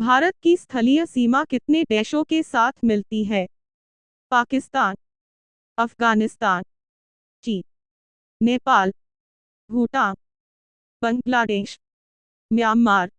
भारत की स्थलीय सीमा कितने देशों के साथ मिलती है? पाकिस्तान, अफ़गानिस्तान, चीन, नेपाल, भूटान, बांग्लादेश, म्यांमार